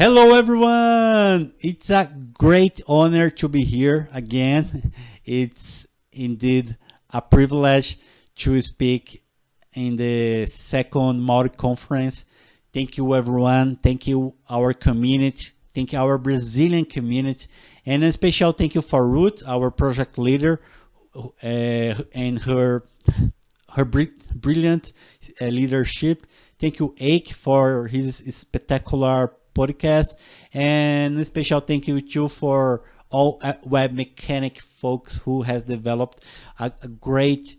Hello everyone! It's a great honor to be here again. It's indeed a privilege to speak in the second Mautic conference. Thank you everyone. Thank you our community. Thank you our Brazilian community. And a special thank you for Ruth, our project leader, uh, and her her brilliant uh, leadership. Thank you, Ake, for his spectacular podcast. And a special thank you too for all uh, Webmecanik folks who has developed a, a great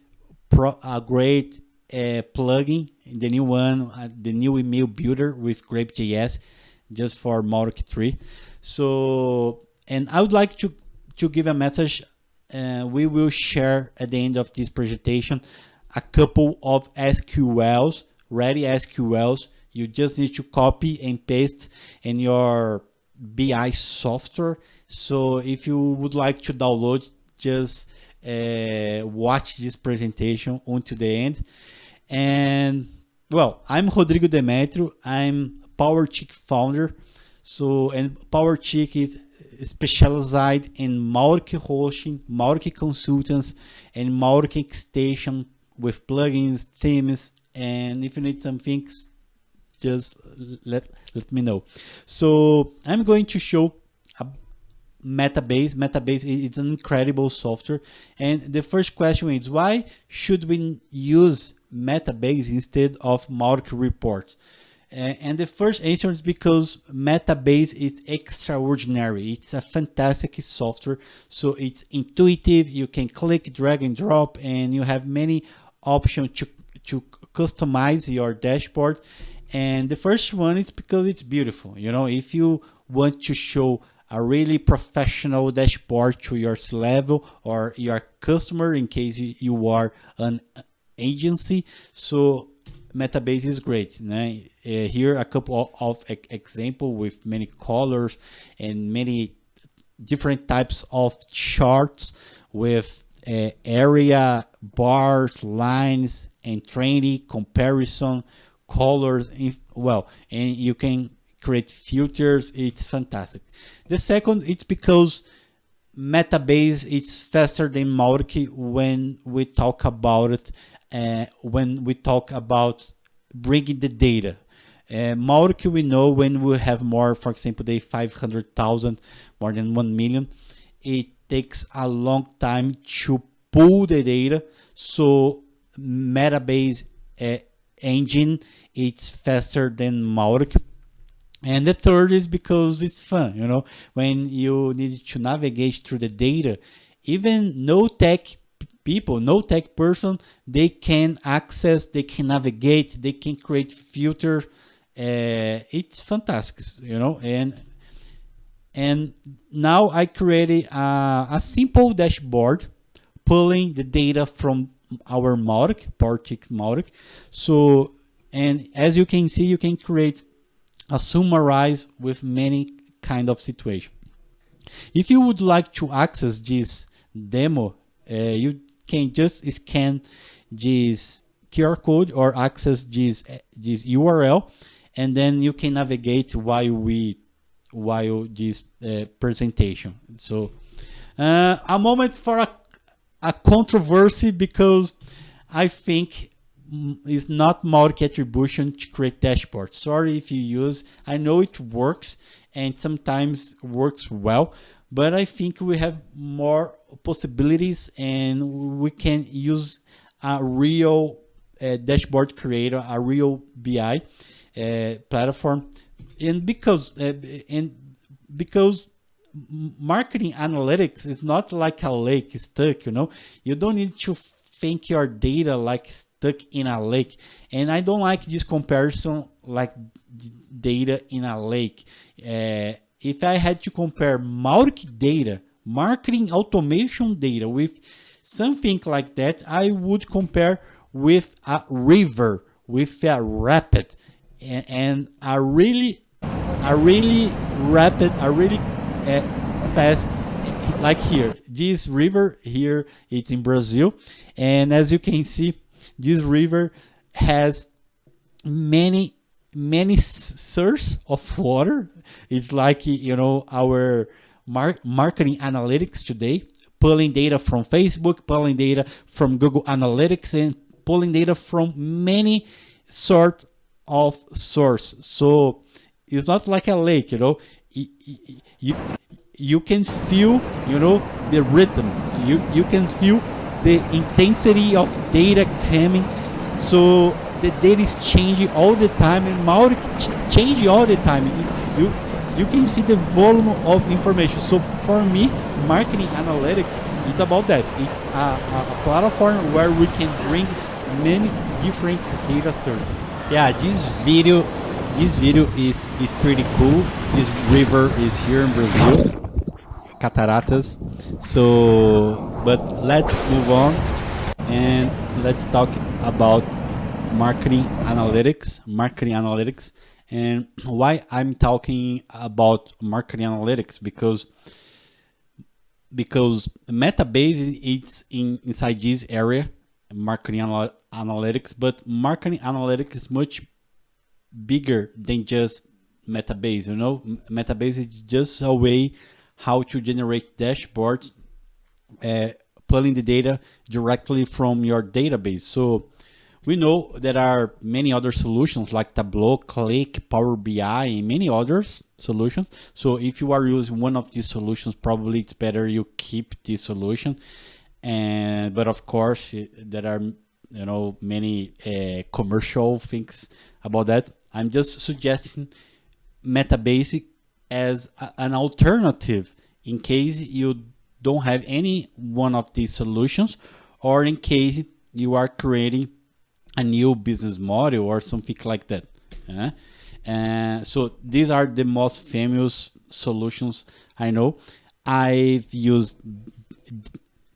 pro, a great uh, plugin, the new one, uh, the new email builder with GrapesJS, just for Mautic 3. So, and I would like to to give a message. Uh, we will share at the end of this presentation a couple of SQLs, ready SQLs you just need to copy and paste in your BI software. So if you would like to download, just uh, watch this presentation until the end. And well, I'm Rodrigo Demetrio. I'm Powertic founder. So, and Powertic is specialized in Mautic hosting, Mautic consultants, and Mautic extension with plugins, themes, and if you need some things just let, let me know. So I'm going to show a Metabase. Metabase is an incredible software. And the first question is why should we use Metabase instead of Mautic reports? and the first answer is because Metabase is extraordinary. It's a fantastic software. So it's intuitive. You can click, drag and drop, and you have many options to, to customize your dashboard. And the first one is because it's beautiful. You know, if you want to show a really professional dashboard to your level or your customer in case you are an agency. So Metabase is great. Uh, here a couple of example with many colors and many different types of charts with uh, area, bars, lines, and training comparison colors well and you can create filters. It's fantastic. The second it's because metabase is faster than Mautic when we talk about it uh, when we talk about bringing the data. Uh, we know when we have more for example the 500,000 more than 1 million it takes a long time to pull the data. So metabase uh, engine it's faster than Mautic and the third is because it's fun you know. When you need to navigate through the data even no tech people no tech person they can access they can navigate they can create filters uh, it's fantastic you know. And and now I created a, a simple dashboard pulling the data from our mark, Powertic mark. So, and as you can see, you can create a summarize with many kind of situation. If you would like to access this demo, uh, you can just scan this QR code or access this, this URL, and then you can navigate while we while this uh, presentation. So, uh, a moment for a a controversy because I think it's not Mautic attribution to create dashboards. Sorry if you use, I know it works and sometimes works well, but I think we have more possibilities and we can use a real uh, dashboard creator, a real BI uh, platform. And because, uh, and because marketing analytics is not like a lake stuck, you know, you don't need to think your data like stuck in a lake. And I don't like this comparison like data in a lake. Uh, if I had to compare Mautic data, marketing automation data with something like that, I would compare with a river, with a rapid, and, a really, a really rapid, a really Eh, fast like here this river here it's in brazil and as you can see this river has many many source of water. It's like, you know, our mar marketing analytics today, pulling data from Facebook, pulling data from Google Analytics, and pulling data from many sort of source. So it's not like a lake, you know, you, you can feel, you know, the rhythm. You, you can feel the intensity of data coming. So the data is changing all the time and ch changing all the time. You, you can see the volume of information. So for me, marketing analytics, it's about that. It's a, a, a platform where we can bring many different data sources. Yeah, this video, this video is is pretty cool. This river is here in Brazil, Cataratas. So, but let's move on and let's talk about marketing analytics, marketing analytics, and why I'm talking about marketing analytics because because Metabase it's in inside this area, marketing anal analytics, but marketing analytics is much bigger than just Metabase. You know, Metabase is just a way how to generate dashboards, uh, pulling the data directly from your database. So we know there are many other solutions like Tableau, Qlik, Power BI, and many others solutions. So if you are using one of these solutions, probably it's better you keep this solution. And but of course there are you know many uh, commercial things about that. I'm just suggesting Metabase as a, an alternative in case you don't have any one of these solutions or in case you are creating a new business model or something like that. Uh, uh, so these are the most famous solutions I know. I've used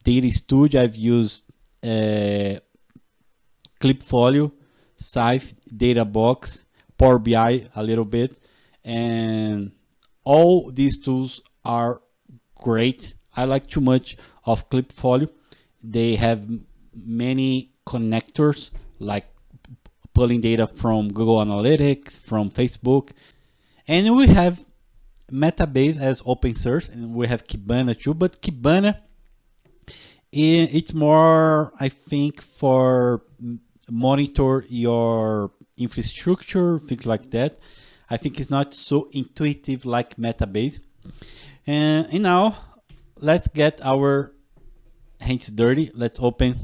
Data Studio, I've used uh, Klipfolio, Cyfe, Databox, Power BI a little bit, and all these tools are great. I like too much of Klipfolio. They have many connectors like pulling data from Google Analytics, from Facebook. And we have Metabase as open source and we have Kibana too, but Kibana it's more, I think, for monitor your infrastructure, things like that. I think it's not so intuitive like Metabase. And, and now let's get our hands dirty. Let's open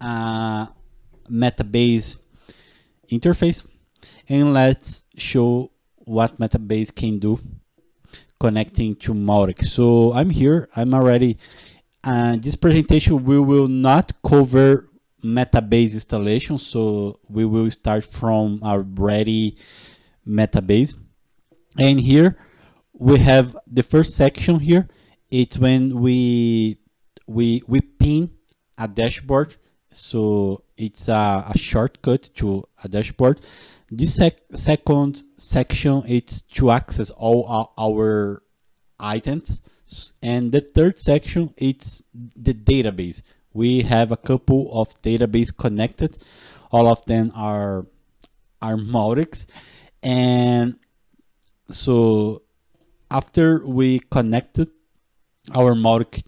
uh, Metabase interface and let's show what Metabase can do connecting to Mautic. So I'm here, I'm already, uh, this presentation we will not cover Metabase installation, so we will start from our ready Metabase. And here we have the first section here, it's when we, we, we pin a dashboard so it's a, a shortcut to a dashboard. This sec second section it's to access all our, our items. And the third section it's the database. We have a couple of database connected. All of them are are Mautics. And so after we connected our Mautic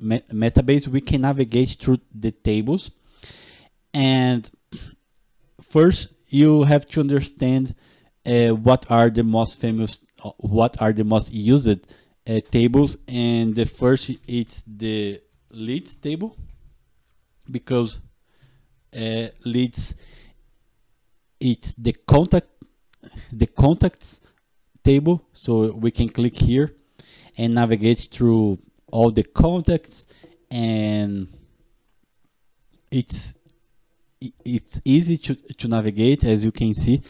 metabase, we can navigate through the tables. And first, you have to understand uh, what are the most famous, uh, what are the most used uh, tables. And the first, it's the leads table, because uh, leads, it's the contact, the contacts table. So we can click here and navigate through all the contacts and it's it's easy to, to navigate as you can see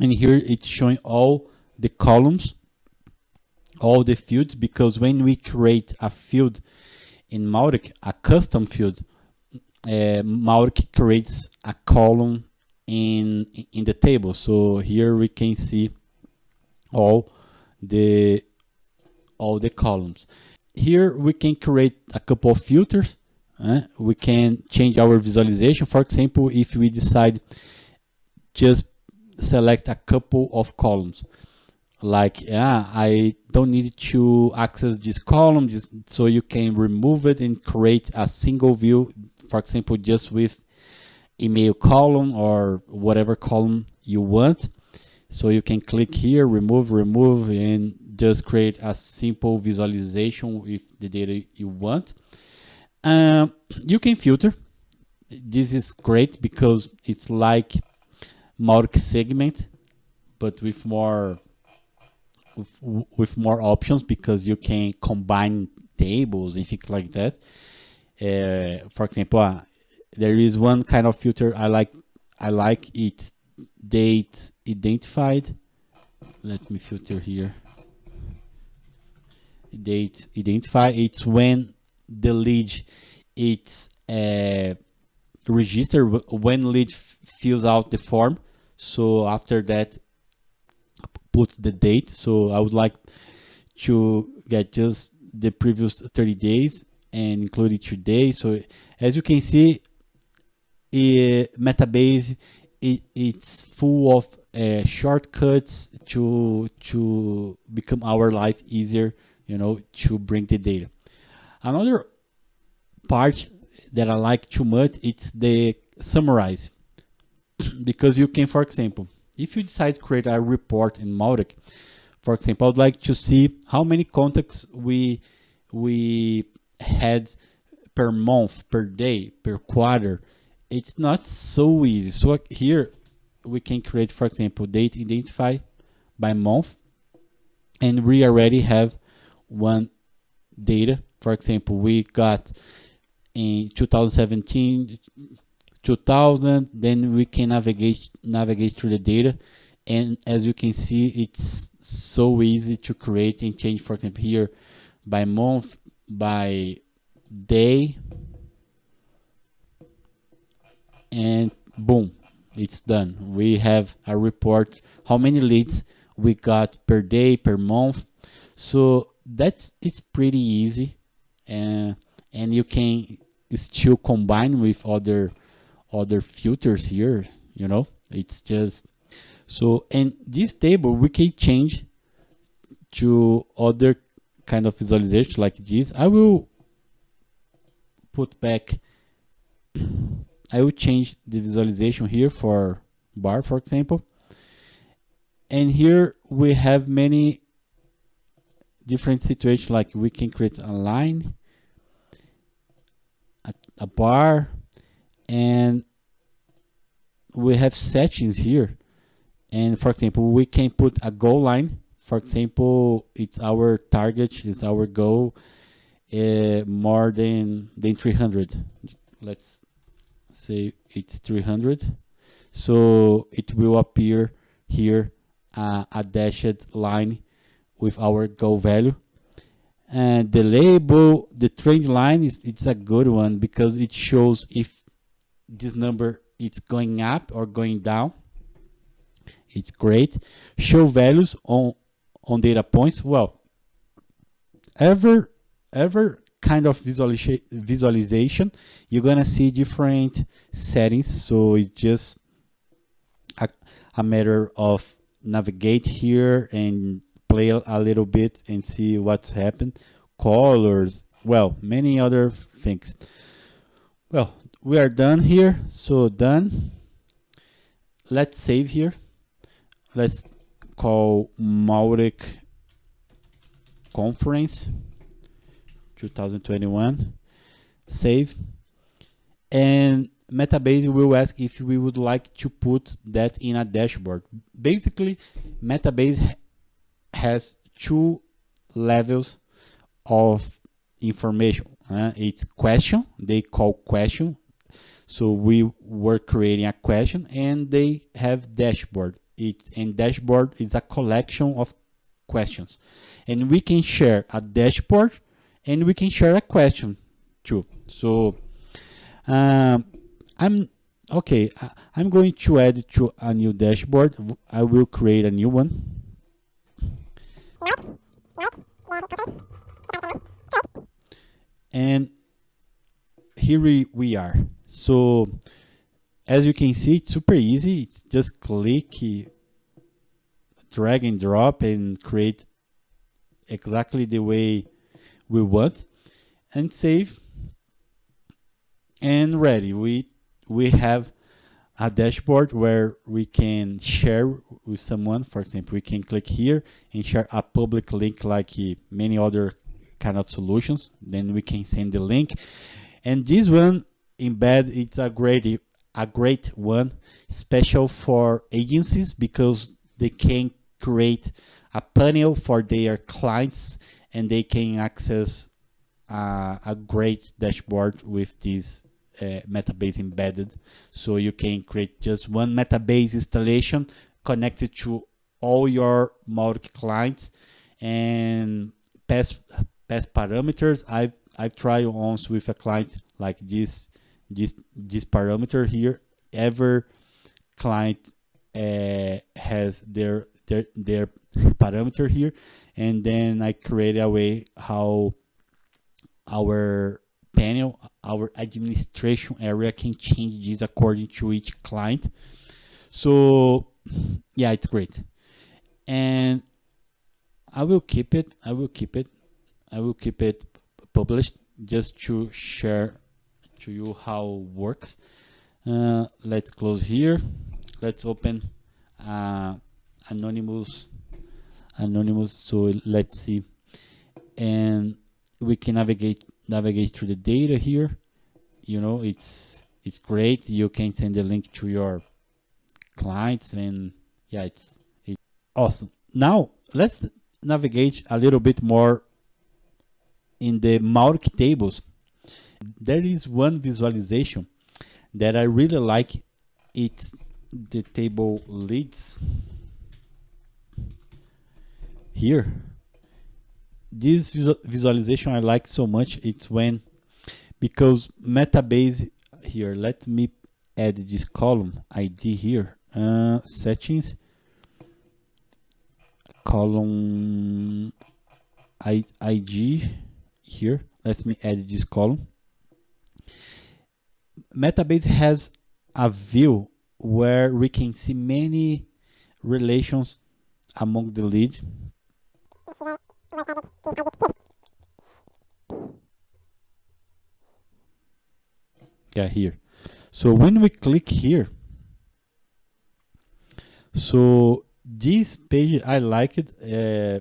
and here it's showing all the columns all the fields because when we create a field in Mautic, a custom field, uh, creates a column in in the table. So here we can see all the all the columns here we can create a couple of filters. Uh, we can change our visualization. For example, if we decide just select a couple of columns like yeah i don't need to access this column just so you can remove it and create a single view for example just with email column or whatever column you want. So you can click here remove remove and just create a simple visualization with the data you want. Um, you can filter. This is great because it's like multi-segment but with more with, more options because you can combine tables and things like that. Uh, for example, uh, there is one kind of filter I like. I like it date identified. Let me filter here. Date identify. It's when the lead it's uh, registered when lead fills out the form. So after that, put the date. So I would like to get just the previous 30 days and include it today. So as you can see, it, Metabase it, it's full of uh, shortcuts to to become our life easier. You know, to bring the data. Another part that I like too much it's the summarize because you can, for example, if you decide to create a report in Mautic, for example, I'd like to see how many contacts we we had per month, per day, per quarter. It's not so easy. So here we can create, for example, date identify by month, and we already have one data. For example, we got in 2017 2000 then we can navigate navigate through the data. And as you can see it's so easy to create and change for example here by month by day and boom it's done. We have a report how many leads we got per day per month. So that's it's pretty easy. And and you can still combine with other other filters here, you know, it's just, so, and this table we can change to other kind of visualization like this. I will put back, I will change the visualization here for bar, for example. And here we have many different situations like we can create a line, a, a bar, and we have settings here. And for example we can put a goal line. For example it's our target it's our goal uh, more than than 300 let's say it's 300 so it will appear here uh, a dashed line with our goal value. And the label the trend line is it's a good one because it shows if this number it's going up or going down. It's great. Show values on on data points. Well ever ever kind of visualization visualization you're gonna see different settings. So it's just a, a matter of navigate here and play a little bit and see what's happened. Colors well many other things. Well we are done here. So done. Let's save here. Let's call Mautic conference 2021 save. And Metabase will ask if we would like to put that in a dashboard. Basically Metabase has two levels of information uh, it's question they call question so we were creating a question and they have dashboard. It and dashboard is a collection of questions. And we can share a dashboard and we can share a question too. So um, I'm okay. I, I'm going to add to a new dashboard. I will create a new one. And here we, we are. So as you can see, it's super easy. It's just click, drag and drop and create exactly the way we want and save and ready. We, we have a dashboard where we can share with someone. For example, we can click here and share a public link like many other kind of solutions. Then we can send the link. And this one embed, it's a great, a great one, special for agencies because they can create a panel for their clients and they can access uh, a great dashboard with this uh, metabase embedded. So you can create just one metabase installation connected to all your Mautic clients and pass pass parameters. I've I've tried once with a client like this this this parameter here. Every client uh, has their their their parameter here, and then I create a way how our panel, our administration area can change this according to each client. So yeah, it's great. And I will keep it, I will keep it, I will keep it published just to share to you how works. Uh, let's close here. Let's open uh, anonymous anonymous so let's see. And we can navigate navigate through the data here. You know it's it's great. You can send the link to your clients and yeah it's it's awesome. Now let's navigate a little bit more in the Mautic tables there is one visualization that I really like. It's the table leads here. This visualization I like so much. It's when because metabase here let me add this column ID here. Uh, settings. Column I, IG here. Let me add this column metabase has a view where we can see many relations among the leads. yeah here so when we click here so this page I like it uh,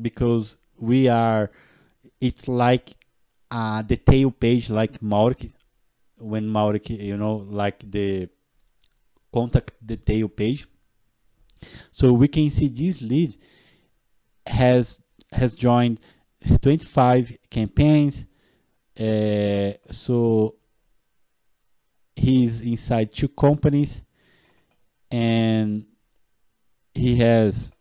because we are it's like a detail page like Mautic when Mautic you know like the contact detail page so we can see this lead has has joined 25 campaigns. Uh, so he's inside two companies and he has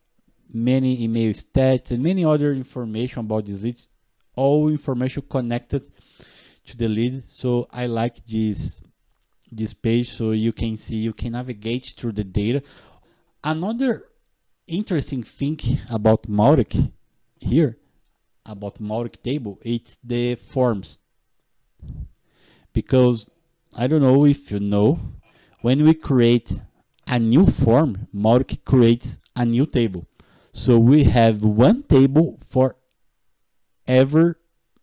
many email stats and many other information about this lead all information connected to the lead so i like this this page so you can see you can navigate through the data another interesting thing about Mautic here, about Mautic table, it's the forms. Because I don't know if you know, when we create a new form, Mautic creates a new table. So we have one table for every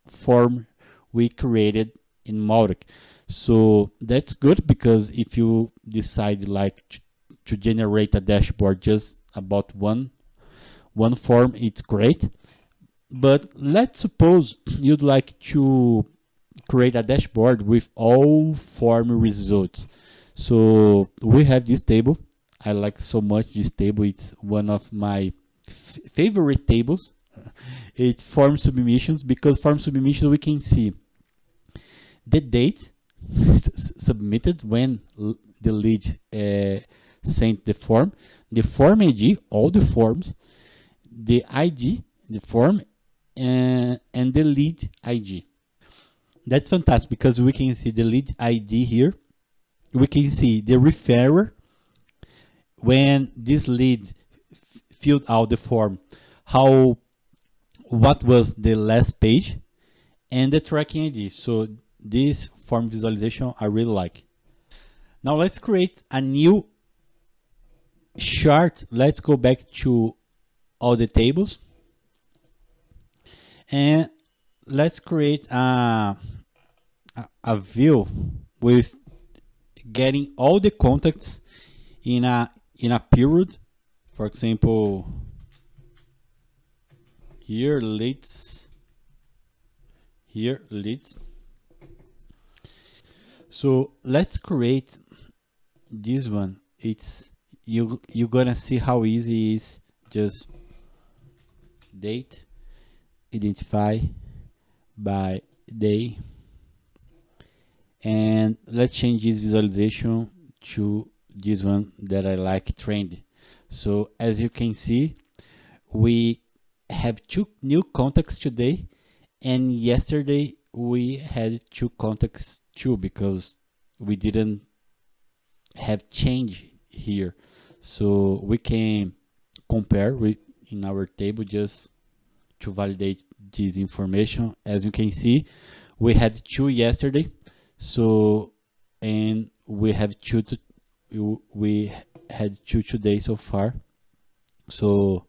form we created in Mautic. So that's good because if you decide like to, to generate a dashboard just about one one form it's great. But let's suppose you'd like to create a dashboard with all form results. So we have this table. I like so much this table. It's one of my favorite tables it's form submissions because form submissions we can see the date submitted when the lead uh, sent the form, the form ID, all the forms, the ID, the form, and, and the lead ID. That's fantastic because we can see the lead ID here. We can see the referrer when this lead filled out the form, how what was the last page and the tracking ID. So this form visualization I really like. Now let's create a new chart. Let's go back to all the tables and let's create a, a, view with getting all the contacts in a in a period for example here leads here leads so let's create this one. It's you you're gonna see how easy it is. Just date identify by day. And let's change this visualization to this one that I like trend. So as you can see we have two new contacts today and yesterday we had two contacts too because we didn't have change here. So we can compare with in our table just to validate this information. As you can see we had two yesterday so and we have two to, we had two today so far. So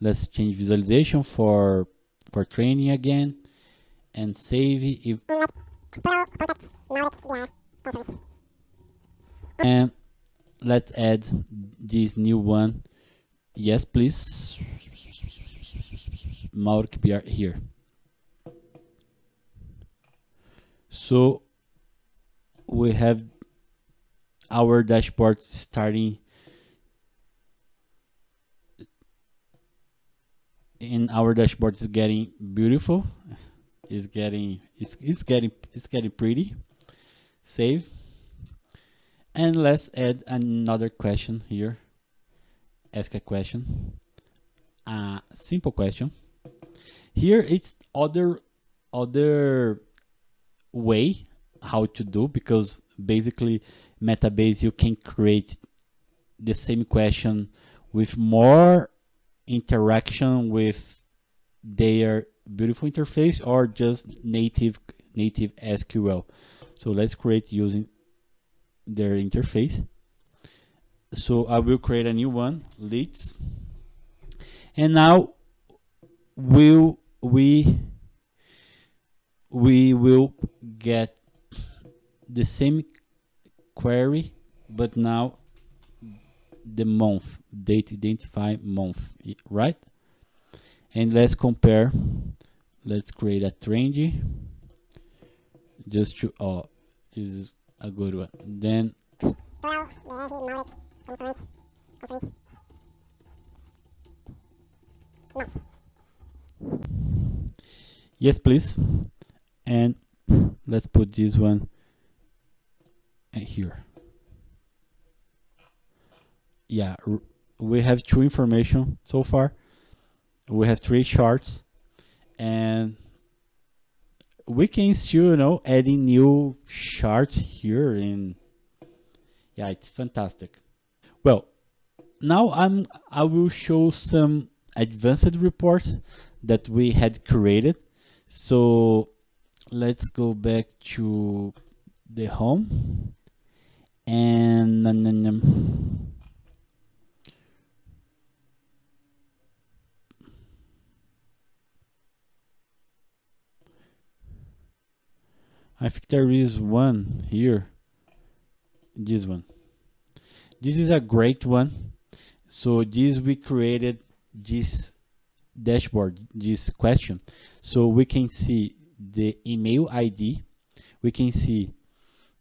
let's change visualization for for training again and save if and let's add this new one. Yes please. BR here. So we have our dashboard starting and our dashboard is getting beautiful it's getting it's, it's getting it's getting pretty save. And let's add another question here. Ask a question. A simple question. Here it's other other way how to do because basically metabase you can create the same question with more interaction with their beautiful interface or just native native SQL. So let's create using their interface. So I will create a new one, leads. And now will we we will get the same query but now the month date identify month right? And let's compare let's create a trendy just to oh this is a good one. Then yes please. And let's put this one here. Yeah we have two information so far. We have three charts and we can still you know adding new charts here and yeah it's fantastic. Well now i'm i will show some advanced reports that we had created. So let's go back to the home. And I think there is one here. This one. This is a great one. So this we created this dashboard this question. So we can see the email ID we can see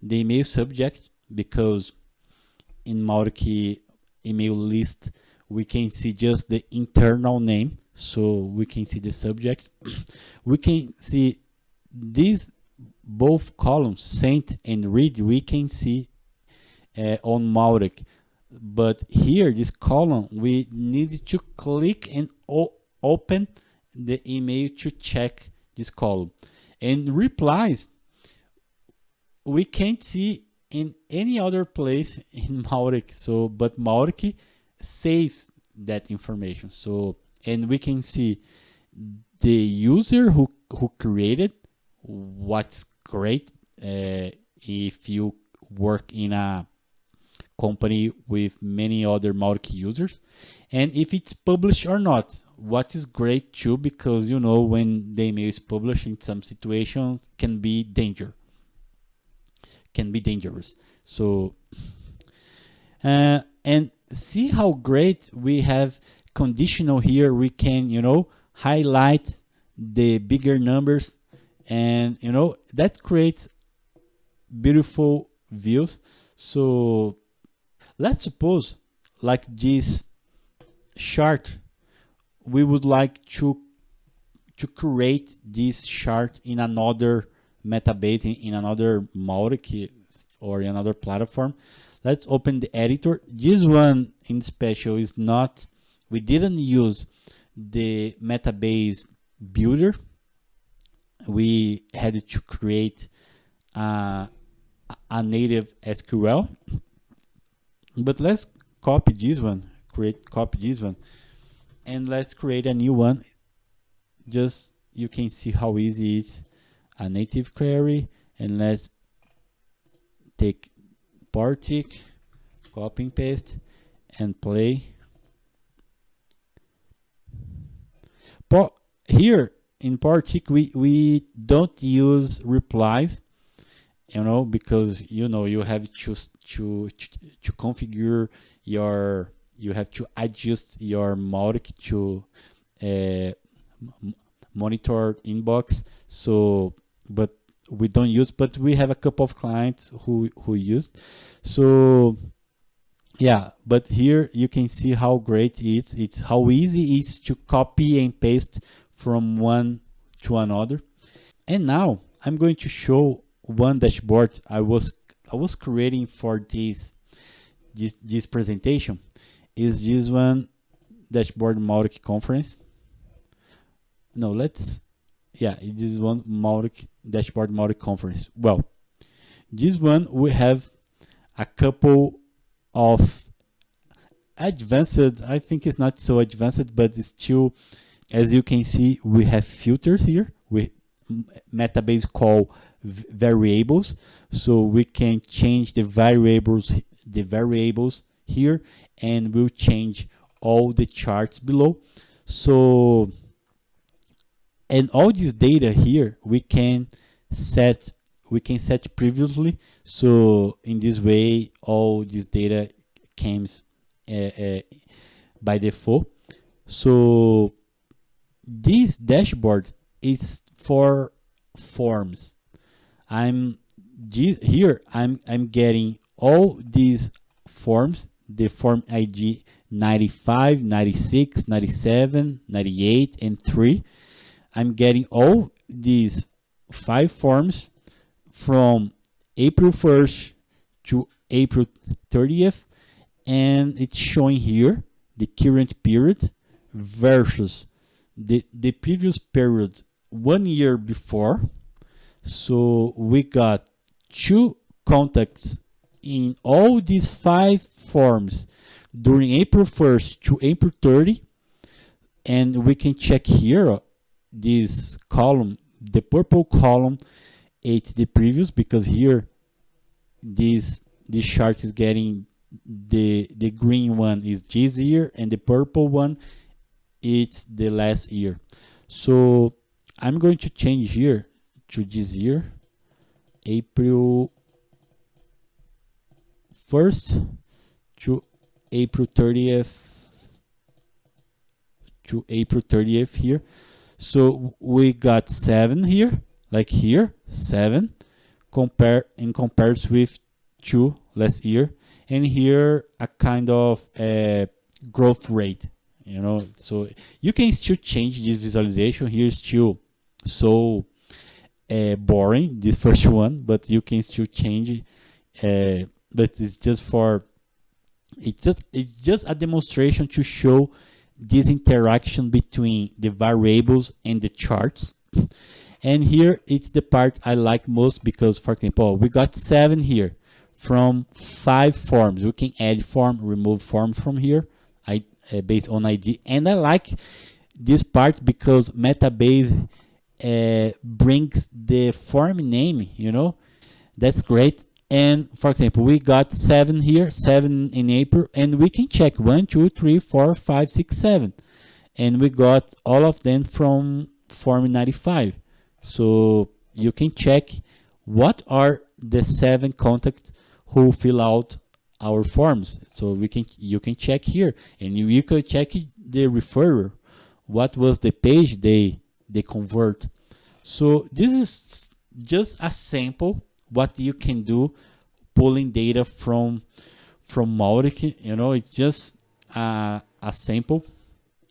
the email subject because in Mautic email list we can see just the internal name. So we can see the subject. We can see these both columns sent and read we can see uh, on Mautic but here this column we need to click and open the email to check this column and replies we can't see in any other place in Mautic. So, but Mautic saves that information. So, and we can see the user who, who created what's great uh, if you work in a company with many other Mautic users. And if it's published or not what is great too because you know when the email is published in some situations can be danger can be dangerous. So uh, and see how great we have conditional here we can you know highlight the bigger numbers and you know that creates beautiful views. So let's suppose like this chart we would like to to create this chart in another metabase in, in another Mautic or another platform. Let's open the editor. This one in special is not we didn't use the metabase builder we had to create uh, a, a native SQL but let's copy this one create copy this one. And let's create a new one. Just you can see how easy it's a native query. And let's take Powertic copy and paste and play. But here in Powertic we we don't use replies you know because you know you have to to to configure your you have to adjust your Mautic to uh, monitor inbox. So but we don't use but we have a couple of clients who who use. So yeah but here you can see how great it's it's how easy it is to copy and paste from one to another. And now i'm going to show one dashboard i was i was creating for this this, this presentation. Is this one dashboard Mautic conference? No let's yeah this is one Mautic dashboard Mautic conference. Well this one we have a couple of advanced i think it's not so advanced but it's still as you can see we have filters here with metabase call variables. So we can change the variables the variables here and we'll change all the charts below. So and all this data here we can set we can set previously. So in this way all this data comes uh, uh, by default. So this dashboard is for forms. I'm here i'm i'm getting all these forms the form id 95 96 97 98 and 3 i'm getting all these five forms from april 1st to april 30th and it's showing here the current period versus the the previous period one year before so we got two contacts in all these five forms during April 1st to April 30 and we can check here uh, this column the purple column it's the previous because here this this chart is getting the the green one is this year and the purple one it's the last year. So I'm going to change here to this year April 1st to April 30th to April 30th here. So we got seven here like here seven compare in comparison with two last year. And here a kind of a growth rate you know so you can still change this visualization. Here still so uh, boring this first one but you can still change uh, but it's just for it's just it's just a demonstration to show this interaction between the variables and the charts. And here it's the part I like most because for example we got seven here from five forms. We can add form remove form from here. I uh, based on ID and I like this part because metabase uh, brings the form name you know? That's great. And for example we got seven here seven in april and we can check one two three four five six seven. And we got all of them from form 95 so you can check what are the seven contacts who fill out our forms so we can you can check here and you, could check the referrer what was the page they they convert so this is just a sample what you can do pulling data from from Mautic. You know, it's just a sample.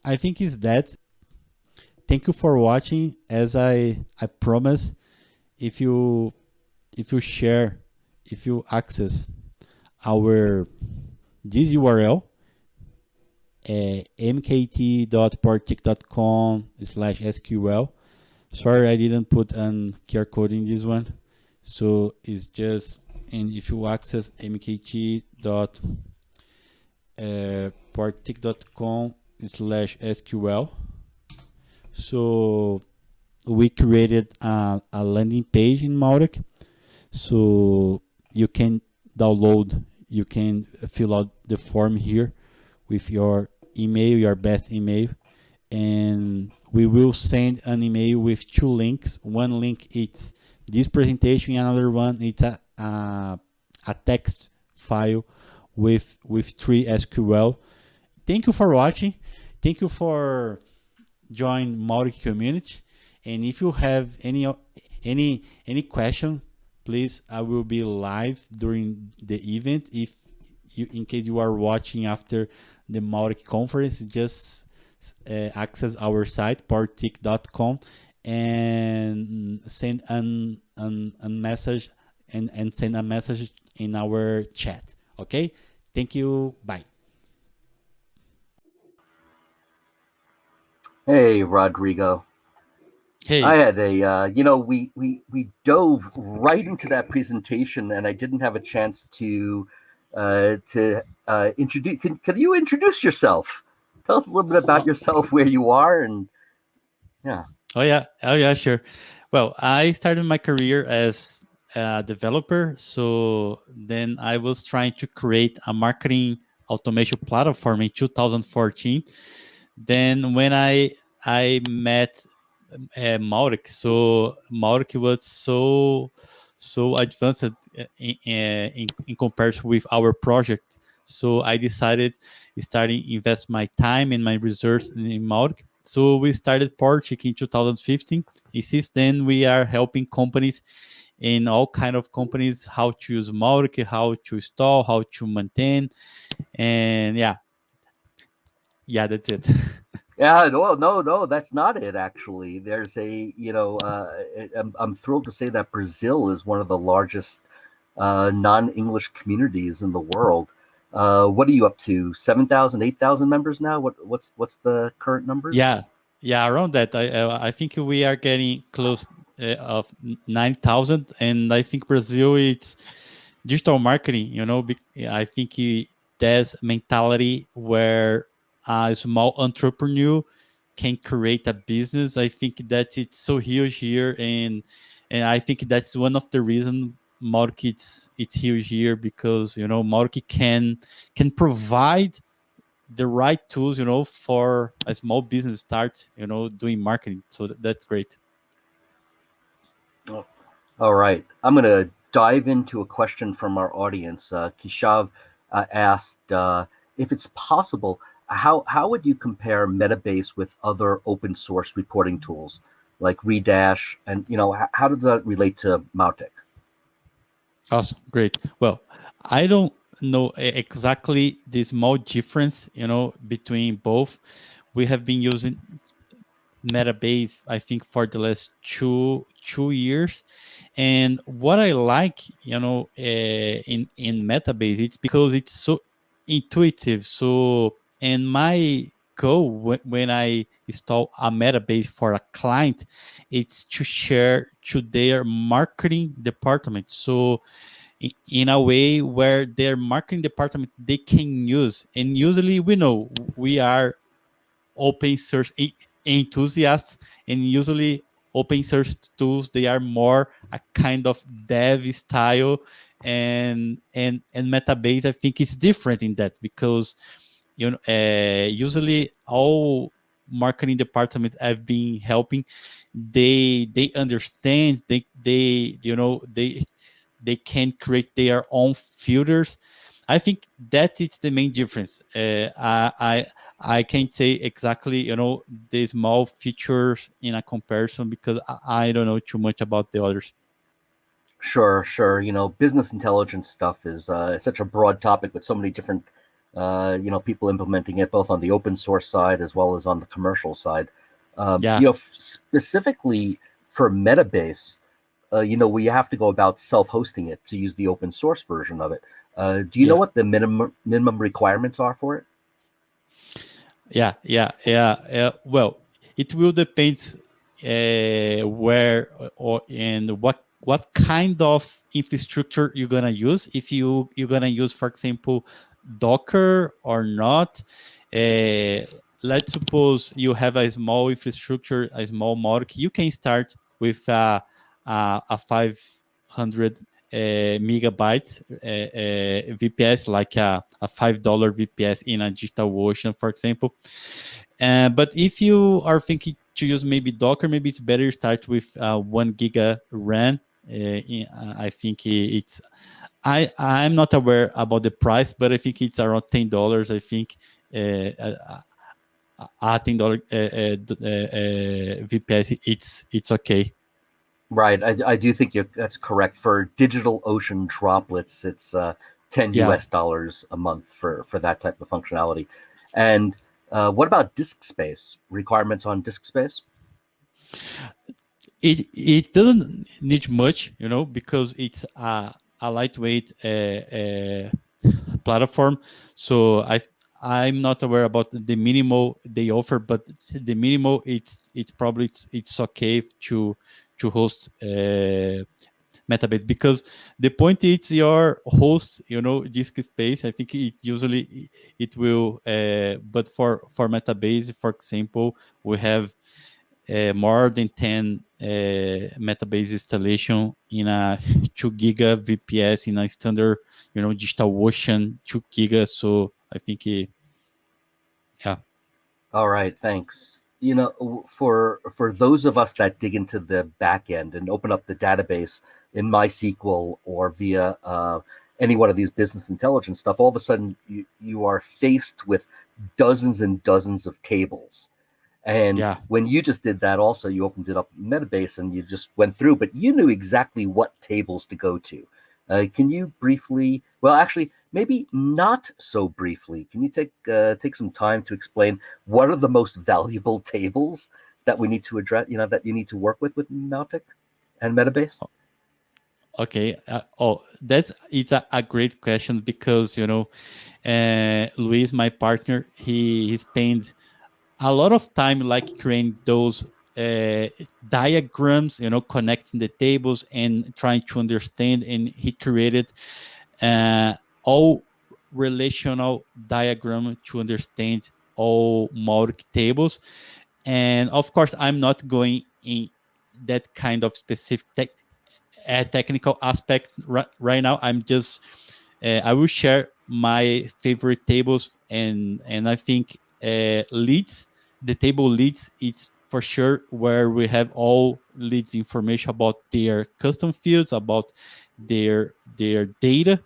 I think is that. Thank you for watching. As I I promise, if you if you share, if you access our this URL, uh, mkt.powertic.com slash SQL. Sorry, I didn't put an QR code in this one. So it's just and if you access mkt.powertic.com uh, slash SQL, so we created a, a landing page in Mautic. So you can download, you can fill out the form here with your email, your best email, and we will send an email with two links. One link is this presentation, another one it's a, a, a text file with with three SQL. Thank you for watching. Thank you for join Mautic community. And if you have any any any question, please I will be live during the event. If you in case you are watching after the Mautic conference, just uh, access our site powertic.com and send an, an, a message and, and send a message in our chat. Okay. Thank you. Bye. Hey, Rodrigo. Hey. I had a, uh, you know, we, we, we dove right into that presentation and I didn't have a chance to, uh, to, uh, introduce, can, can you introduce yourself? Tell us a little bit about yourself, where you are and yeah. Oh yeah. Oh yeah, sure. Well, I started my career as a developer. So then I was trying to create a marketing automation platform in 2014. Then when I I met uh, so Mautic was so so advanced in, in, in comparison with our project. So I decided starting invest my time and my resources in Mautic. So we started Powertic in 2015. And since then, we are helping companies in all kind of companies how to use Mautic, how to install, how to maintain, and yeah, yeah, that's it. yeah, no, no, no, that's not it. Actually, there's a you know, uh, I'm, I'm thrilled to say that Brazil is one of the largest uh, non-English communities in the world. Uh, what are you up to? 7,000, 8,000 members now? What what's what's the current number? Yeah, yeah, around that. I I think we are getting close uh, of 9,000. And I think Brazil, it's digital marketing, you know, I think there's mentality where a small entrepreneur can create a business. I think that it's so huge here. And, and I think that's one of the reasons Mautic it's, huge here because, you know, Mautic can, can provide the right tools, you know, for a small business start, you know, doing marketing. So that's great. All right. I'm going to dive into a question from our audience. Uh, Keshav uh, asked uh, if it's possible, how, how would you compare Metabase with other open source reporting tools like Redash? And, you know, how, does that relate to Mautic? Awesome. Great. Well, I don't know exactly the small difference, you know, between both. We have been using Metabase, I think, for the last two two years. And what I like, you know, uh, in in Metabase, it's because it's so intuitive. So, and my goal when I install a Metabase for a client, it's to share to their marketing department. So, in a way where their marketing department they can use, and usually we know we are open source enthusiasts, and usually open source tools they are more a kind of dev style and and and metabase i think is different in that because you know uh, usually all marketing departments i've been helping. They they understand they they you know they they can create their own filters. I think that is the main difference. Uh, I, I i can't say exactly you know the small features in a comparison because i, I don't know too much about the others. Sure, sure. You know, business intelligence stuff is uh, such a broad topic with so many different, uh, you know, people implementing it both on the open source side as well as on the commercial side. Um, Yeah. You know, specifically for Metabase, uh, you know, we have to go about self-hosting it to use the open source version of it. Uh, do you know what the minimum minimum requirements are for it? Yeah, yeah, yeah. Uh, well, it will depend uh, where or and what what kind of infrastructure you're gonna use. If you you're gonna use, for example, Docker or not. Uh, let's suppose you have a small infrastructure, a small Mautic. You can start with a a, a 500 uh, megabytes uh, uh, VPS, like a, a five dollar VPS in a DigitalOcean, for example. Uh, but if you are thinking to use maybe Docker, maybe it's better start with uh, one giga RAM. Uh, in- uh, I think it's I I'm not aware about the price, but I think it's around ten dollars. I think uh, uh, uh, uh, ten dollar uh, uh, uh, uh, VPS. It's it's okay. Right. I, I do think you that's correct. For Digital Ocean droplets, it's uh, 10 Yeah. US dollars a month for, for that type of functionality. And uh, what about disk space? Requirements on disk space? it it doesn't need much you know because it's a, a lightweight uh, uh, platform. So i i'm not aware about the minimal they offer but the minimal it's it's probably it's, it's okay to to host uh, metabase because the point is your host you know disk space. I think it usually it will uh, but for for metabase for example we have uh, more than 10 uh, metabase installation in a 2 giga VPS in a standard, you know, DigitalOcean 2 giga. So I think, yeah, All right, thanks. You know, for for those of us that dig into the back end and open up the database in MySQL or via uh, any one of these business intelligence stuff, all of a sudden you, you are faced with dozens and dozens of tables. And Yeah. when you just did that, also you opened it up in Metabase and you just went through, but you knew exactly what tables to go to. Uh, can you briefly? Well, actually, maybe not so briefly. Can you take uh, take some time to explain what are the most valuable tables that we need to address? You know that you need to work with with Mautic and Metabase. okay. Uh, oh, that's it's a, a great question because you know, uh, Luis, my partner, he he spent a lot of time like creating those uh, diagrams, you know, connecting the tables and trying to understand. And he created uh, all relational diagram to understand all Mautic tables. And of course, I'm not going in that kind of specific uh, technical aspect right, right now. I'm just uh, I will share my favorite tables and and I think uh, leads the table leads it's for sure where we have all leads information about their custom fields about their their data.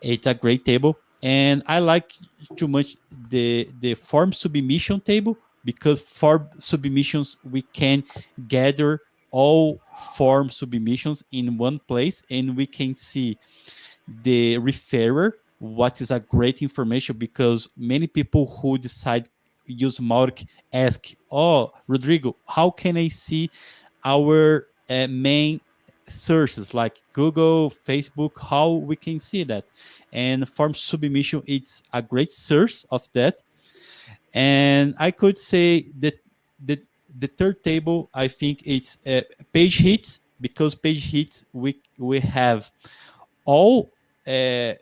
It's a great table and i like too much the the form submission table because for submissions we can gather all form submissions in one place and we can see the referrer what is a great information because many people who decide use Mark ask oh rodrigo how can i see our uh, main sources like google facebook how we can see that? And form submission it's a great source of that. And i could say that the the third table i think it's uh, page hits because page hits we we have all uh,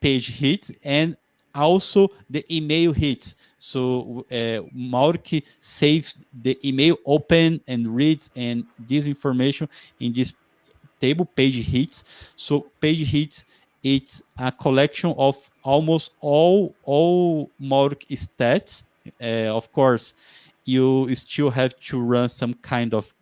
page hits and also the email hits. So uh, saves the email open and reads and this information in this table page hits. So page hits it's a collection of almost all all Mautic stats. Uh, of course, you still have to run some kind of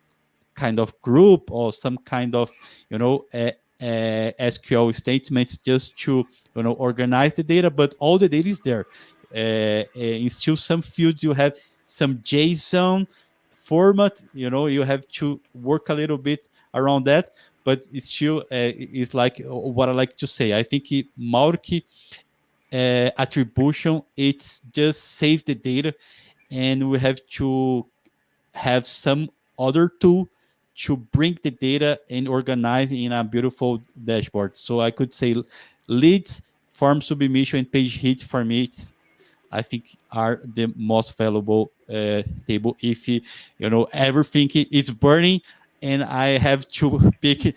kind of group or some kind of you know uh, SQL statements just to you know organize the data, but all the data is there. Uh, in still some fields you have some JSON format. You know you have to work a little bit around that, but it's still uh, it's like what I like to say. I think Mautic uh, attribution it's just save the data, and we have to have some other tool to bring the data and organize in a beautiful dashboard. So I could say leads, form submission, and page hits for me, I think are the most valuable uh, table. If you know everything is burning and I have to pick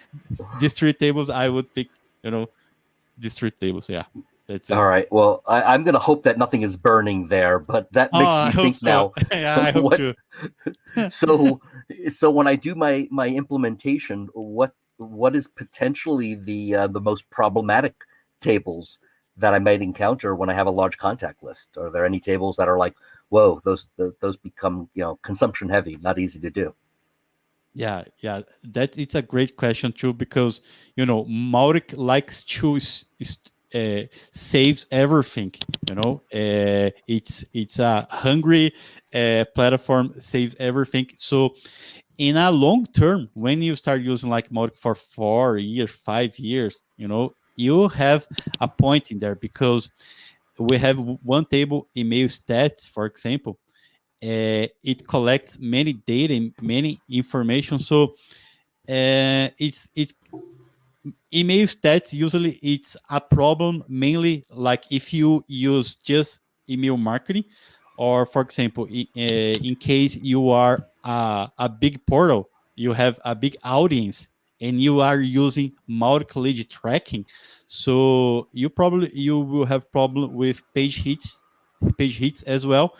these three tables, I would pick you know these three tables. Yeah. That's All right. Well, I, am going to hope that nothing is burning there, but that makes oh, me think so. now. yeah, I hope what, too. so, so when I do my my implementation, what what is potentially the uh, the most problematic tables that I might encounter when I have a large contact list? Are there any tables that are like, whoa, those those become you know consumption heavy, not easy to do? Yeah, yeah, that it's a great question too because you know Mautic likes to uh, saves everything. You know, uh, it's it's a hungry uh, platform, saves everything. So in a long term, when you start using like Mautic for four years, five years, you know, you have a point in there because we have one table email stats, for example. Uh, it collects many data, many information. So uh, it's it's email stats usually it's a problem mainly like if you use just email marketing or for example in, uh, in case you are a, a, big portal you have a big audience and you are using multi-lead tracking. So you probably you will have problem with page hits page hits as well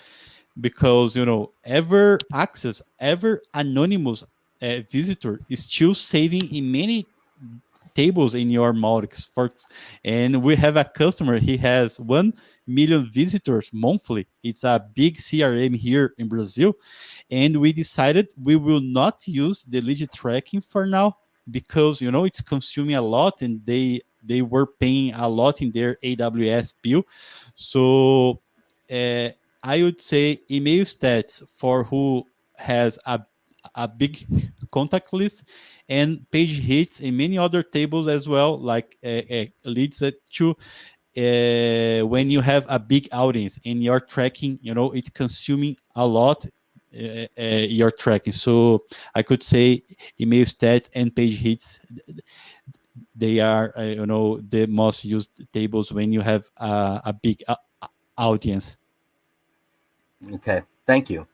because you know ever access ever anonymous uh, visitor is still saving in many tables in your. For, and we have a customer, he has 1 million visitors monthly. It's a big CRM here in Brazil. And we decided we will not use the lead tracking for now because, you know, it's consuming a lot and they they were paying a lot in their AWS bill. So uh, I would say email stats for who has a a big contact list and page hits and many other tables as well, like uh, uh, leads to uh, when you have a big audience and you're tracking, you know, it's consuming a lot uh, uh, you're tracking. So I could say email stats and page hits, they are, you know, the most used tables when you have a big audience. Okay, thank you.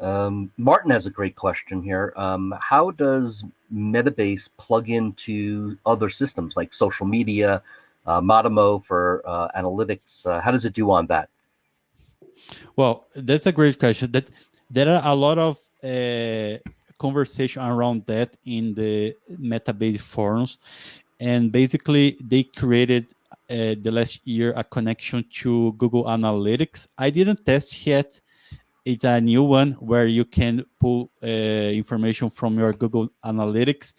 Um, Martin has a great question here. Um, how does Metabase plug into other systems like social media, uh, Matomo for uh, analytics? Uh, how does it do on that? Well, that's a great question. That there are a lot of uh, conversation around that in the Metabase forums, and basically they created uh, the last year a connection to Google Analytics. I didn't test yet it's a new one where you can pull uh, information from your Google Analytics,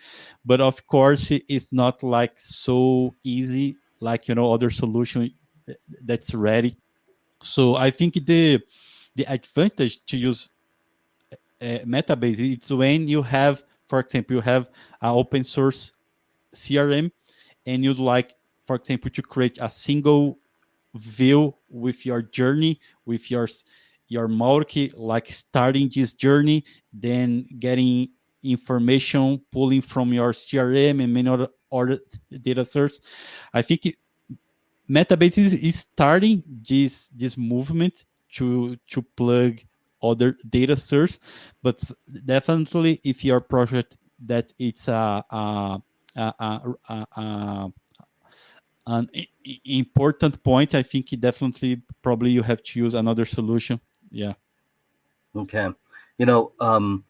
but of course it's not like so easy like you know other solution that's ready. So I think the the advantage to use uh, Metabase it's when you have, for example, you have an open source CRM, and you'd like, for example, to create a single view with your journey, with your your Mautic, like starting this journey, then getting information, pulling from your CRM and many other, other data sources. I think Metabase is, starting this this movement to to plug other data source, but definitely if your project that it's a, a, a, a an important point. I think definitely probably you have to use another solution. Yeah. Okay. You know, um,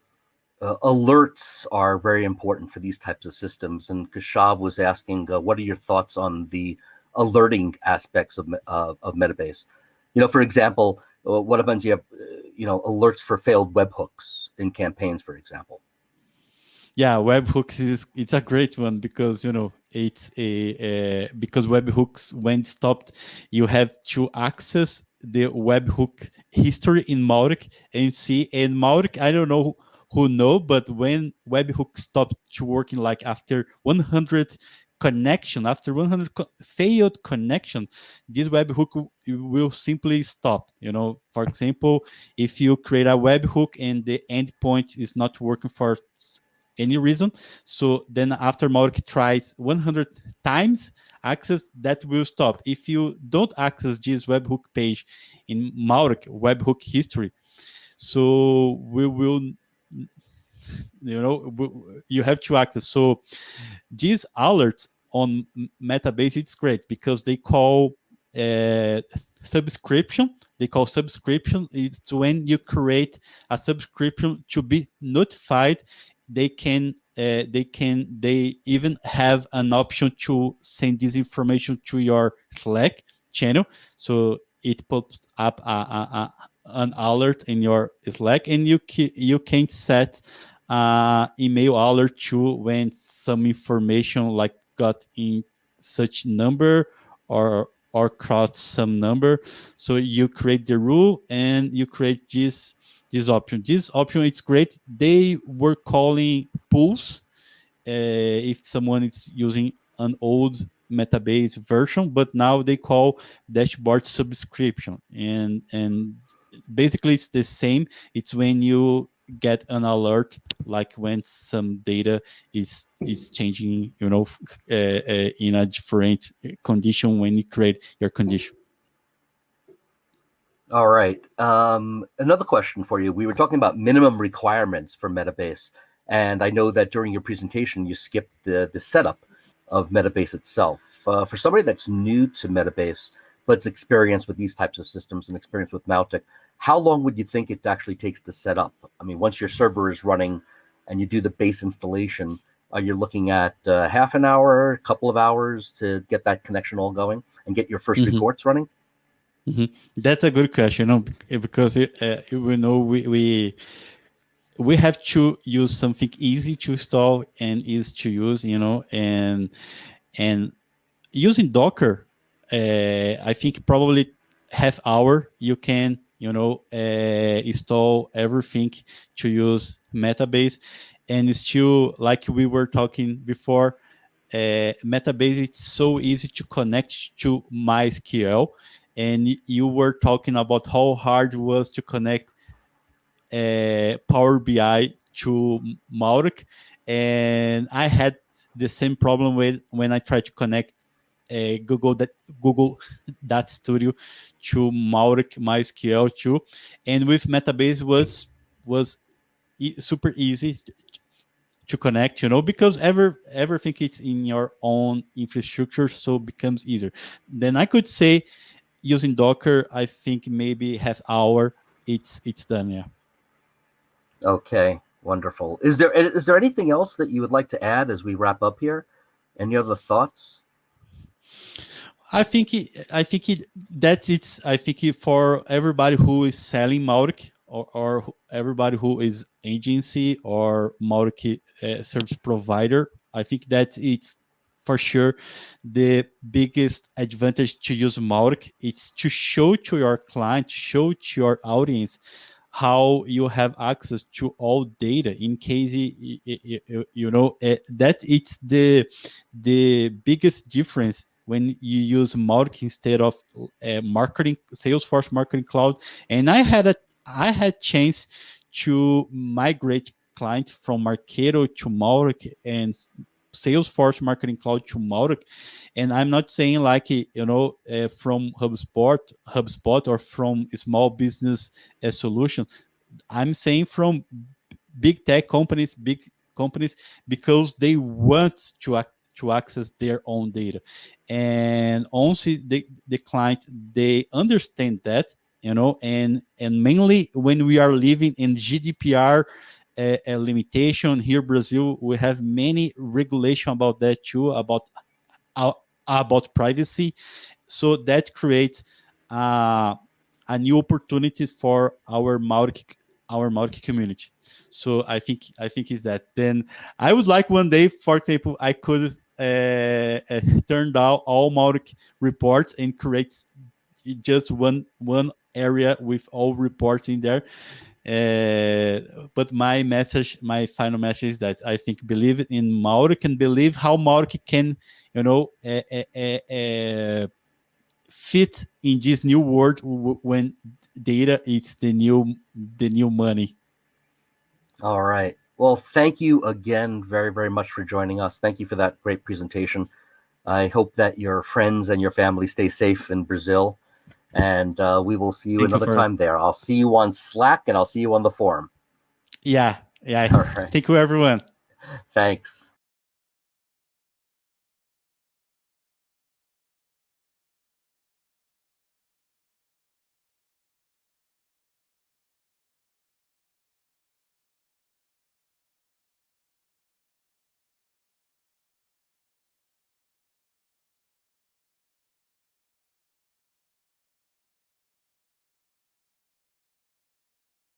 uh, alerts are very important for these types of systems. And Keshav was asking, uh, what are your thoughts on the alerting aspects of, uh, of Metabase? You know, for example, uh, what happens you have, uh, you know, alerts for failed webhooks in campaigns, for example? Yeah, webhooks is it's a great one because you know it's a, a because webhooks when stopped, you have to access the webhook history in Mautic and see and Mautic. I don't know who know, but when webhook stopped to working, like after 100 connection, after 100 co failed connection, this webhook will simply stop. You know, for example, if you create a webhook and the endpoint is not working for any reason, so then after Mautic tries 100 times access, that will stop. If you don't access this webhook page in Mautic webhook history, so we will you know you have to access so these alerts on metabase it's great because they call uh, subscription they call subscription it's when you create a subscription to be notified they can uh, they can they even have an option to send this information to your slack channel so it pops up a, a, a, an alert in your slack and you you can set uh, email alert to when some information like got in such number or or crossed some number. So you create the rule and you create this this option. This option it's great. They were calling pulses uh, if someone is using an old metabase version, but now they call dashboard subscription and and basically it's the same. It's when you get an alert like when some data is is changing you know uh, uh, in a different condition when you create your condition all right um, another question for you we were talking about minimum requirements for metabase and i know that during your presentation you skipped the the setup of metabase itself uh, for somebody that's new to metabase but's experience with these types of systems and experience with Mautic, how long would you think it actually takes to set up? I mean, once your server is running and you do the base installation, are you looking at uh, half an hour, a couple of hours to get that connection all going and get your 1st mm -hmm. reports running? Mm -hmm. That's a good question, you know, because it, uh, we know we, we we have to use something easy to install and easy to use, you know, and and using Docker, uh, I think probably half hour you can you know, uh, install everything to use Metabase. And still, like we were talking before, uh, Metabase, it's so easy to connect to MySQL. And you were talking about how hard it was to connect uh, Power BI to Mautic. And I had the same problem with when I tried to connect uh, Google that Google Data Studio to Mautic MySQL too, and with Metabase was was e super easy to connect, you know, because ever everything is in your own infrastructure, so becomes easier. Then I could say using Docker, I think maybe half hour, it's it's done, yeah. Okay, wonderful. Is there is there anything else that you would like to add as we wrap up here? Any other thoughts? I think it, I think it, that's it's I think it, for everybody who is selling Mautic or, or everybody who is agency or Mautic uh, service provider, I think that it's for sure the biggest advantage to use Mautic. It's to show to your client, show to your audience how you have access to all data in case you, you, you know uh, that it's the the biggest difference when you use Mautic instead of uh, marketing Salesforce Marketing Cloud. And I had a I had chance to migrate clients from Marketo to Mautic and Salesforce Marketing Cloud to Mautic. And I'm not saying like, you know, uh, from HubSpot, HubSpot or from small business uh, solution. I'm saying from big tech companies, big companies, because they want to to access their own data. And once the, the client, they understand that, you know, and, and mainly when we are living in GDPR a, a limitation here Brazil, we have many regulation about that too, about, uh, about privacy. So that creates uh, a new opportunity for our Mautic our Mautic community. So I think I think is that. Then I would like one day, for example, I could uh, uh, turn down all Mautic reports and create just one one area with all reports in there. Uh, but my message, my final message is that I think believe in Mautic and believe how Mautic can, you know, uh, uh, uh fit in this new world when data is the new the new money. All right. Well, thank you again very very much for joining us. Thank you for that great presentation. I hope that your friends and your family stay safe in Brazil, and uh, we will see you thank another you for... time there. I'll see you on Slack and I'll see you on the forum. Yeah, yeah. All right. Thank you, everyone. Thanks.